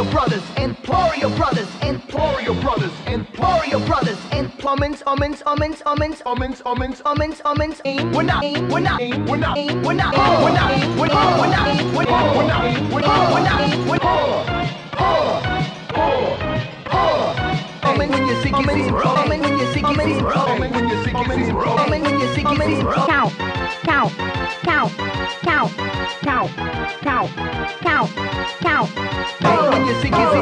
Emplorio Brothers, Emplorio Brothers, Emplorio Brothers, Emplorio Brothers, and Plummins, Ummins, Ummins, Ummins, Ummins, Ummins, Ummins, Ummins, aim, we're not, aim, we're not, aim, we're not, aim, we're not, aim, we're not, aim, we're not, we're not, aim, we're not, we're not, aim, we're not, we're not, aim, we're Coming when you're sick, it's coming when you're sick, it's coming when you're sick, it's coming when you're sick, it's cow, cow, cow, cow, cow, cow, cow, cow. Coming when you're sick, it's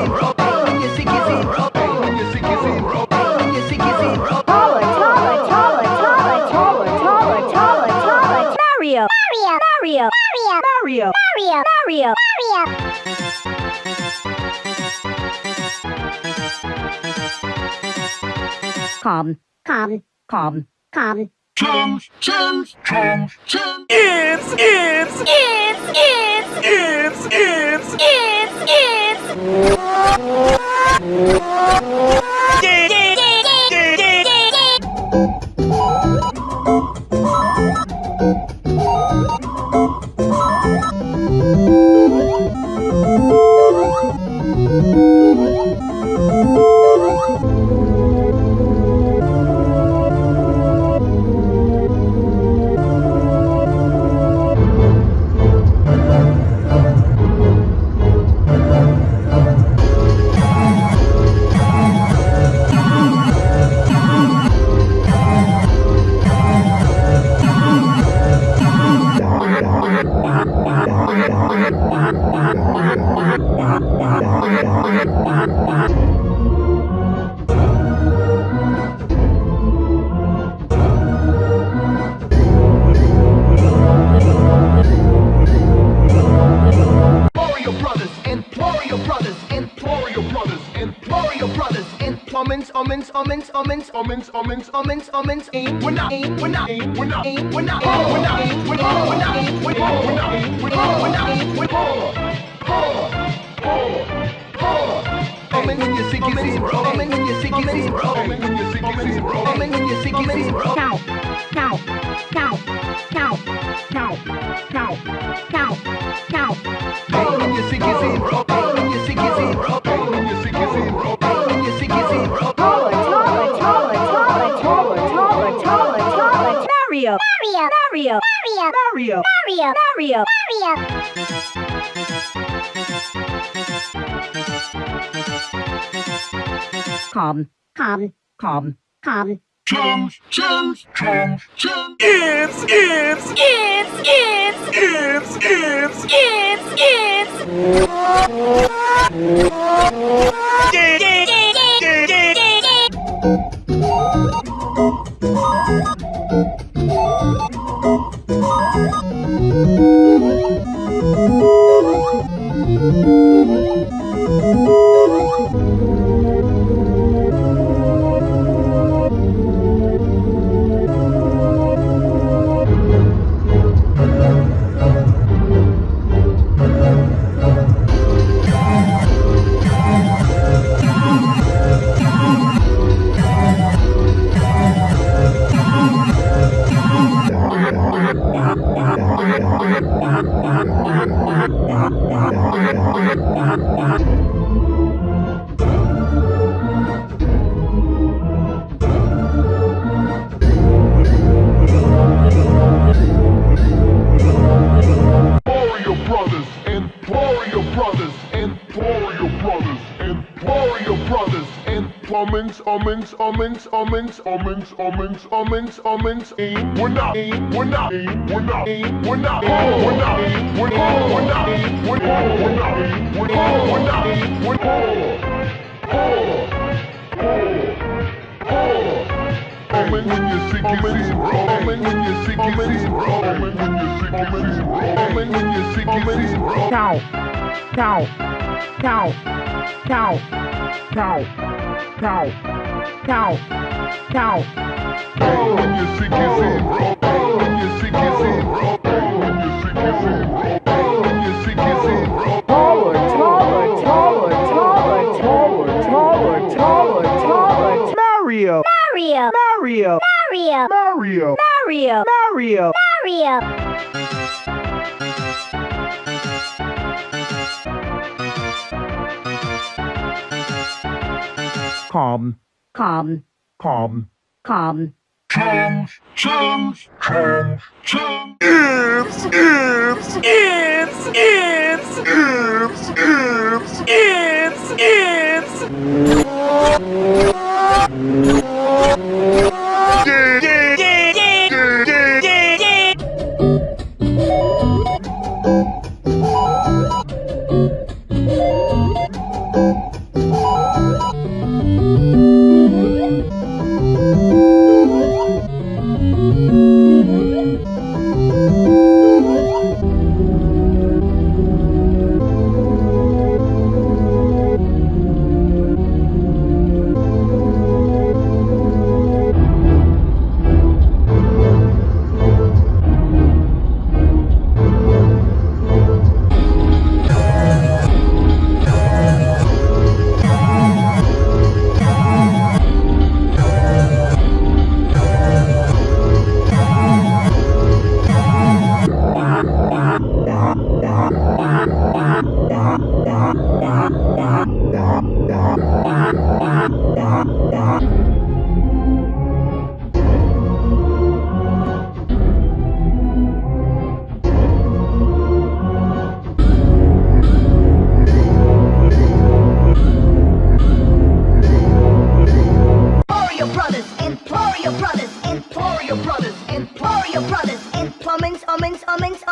Calm, calm, calm, calm. Chums, chums, chums, chums. It's, it's, It's, it's, it's, it's, it's, it's. Omens, omens, omens, omens, omens, omens, omens, omens, aim, we're not, aim, we're not, aim, we're not, aim, we're not, aim, we're not, aim, we're not, we're not, aim, we're not, we're not, aim, we're not, we're not, aim, we're not, Omen when you sick is his world. Omen when you sick is his world. Omen when you sick is his world. Omen when you sick is his world. Cow, cow, cow, cow, cow, cow, cow, cow. Omen when you sick is his world. Omen when you sick is his world. Mario, Mario, Mario, Mario, Mario. Calm, calm, calm, calm. Chums, chums, chums, chums. Ifs, ifs, ifs, ifs, ifs, ifs, ifs, ifs. Ifs, ifs, ifs. Ummins, Ummins, Ummins, Ummins, Ummins, Ummins, aim, we're not, we're not, we're not, we're not, we're not, we're not, we're not, we're not, we're not, we're not, we're not, we're Umming when you see kizzy, umming when you see kizzy, umming when you see kizzy, umming when you see kizzy, Cow, cow, cow, cow, cow, cow, cow, cow. When you see kizzy, when you see kizzy, when you see kizzy, when you see kizzy, Taller, taller, taller, taller, taller, taller, taller, taller. Mario, Mario, Mario, Mario, Mario, Mario, Mario. Mario. calm, calm, calm, calm. Change, change, change, change. Ifs, ifs, ifs, ifs, ifs, ifs, ifs, ifs.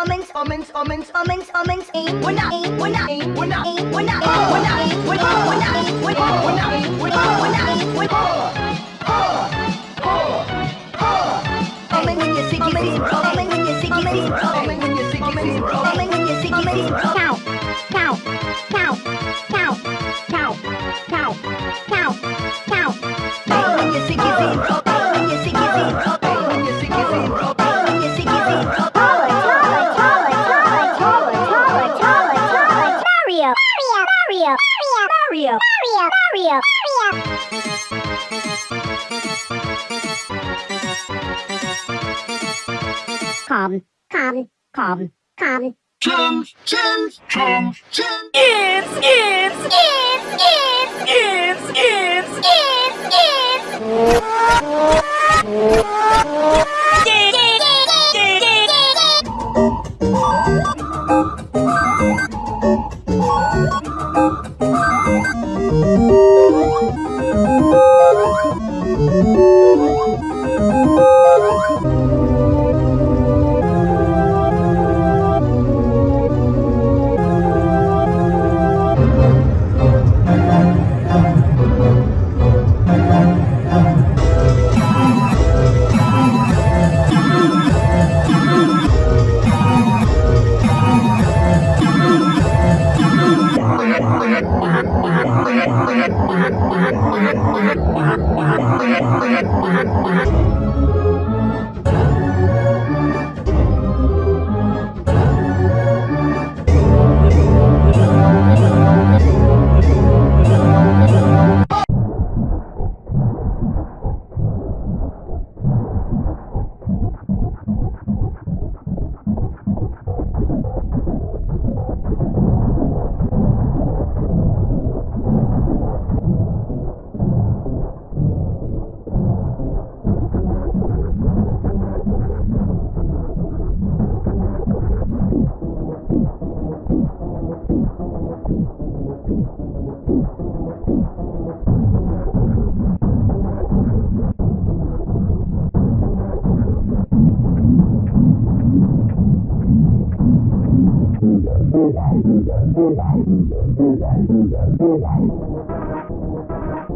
Ummins, ummins, ummins, ummins, ummins, aim, we're not, aim, we're not, aim, we're not, aim, we're not, aim, we're not, aim, we're not, we're not, aim, we're not, we're not, aim, we're not, aim, Umming when you're sick, zero. Umming when you're sick, zero. Umming when you're sick, zero. Umming when you're sick, zero. Count, count, count, count, count, count, count, count. Umming when you're sick, zero. Umming when you're sick, Mario! Calm, calm, calm, calm. Chum, chum, chum, chum. It's, it's, it's, it's, it's, it's, it's, it's. it's. Thank you.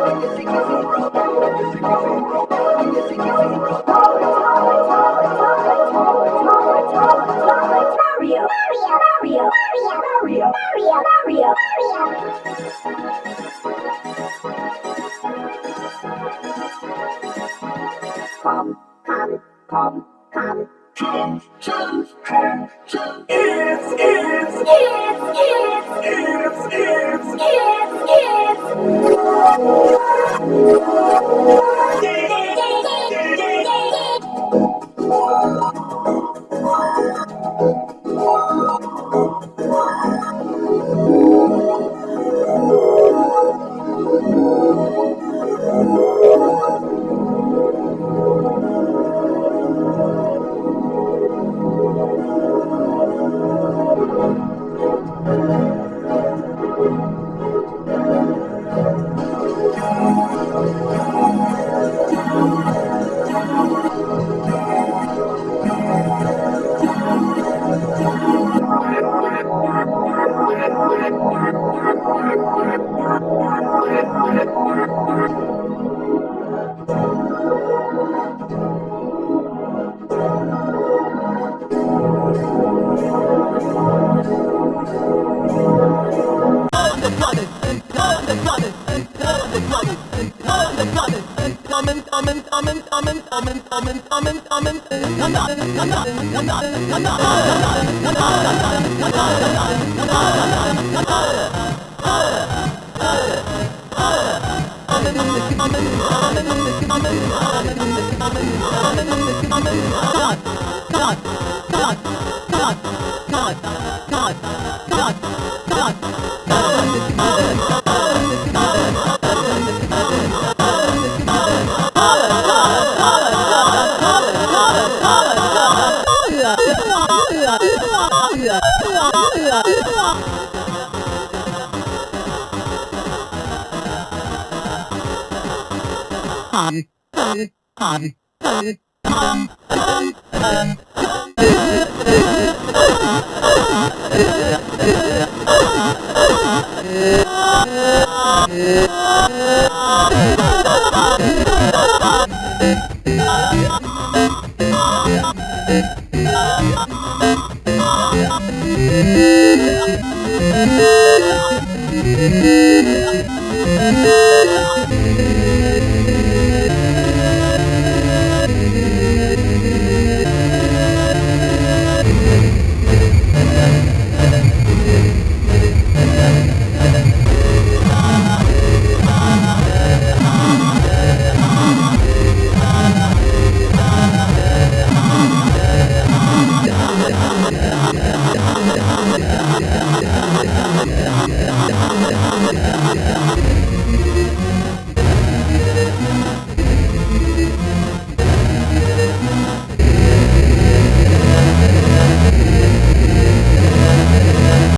Jump, jump, jump, It's, it's, it's. Not, not, Yeah.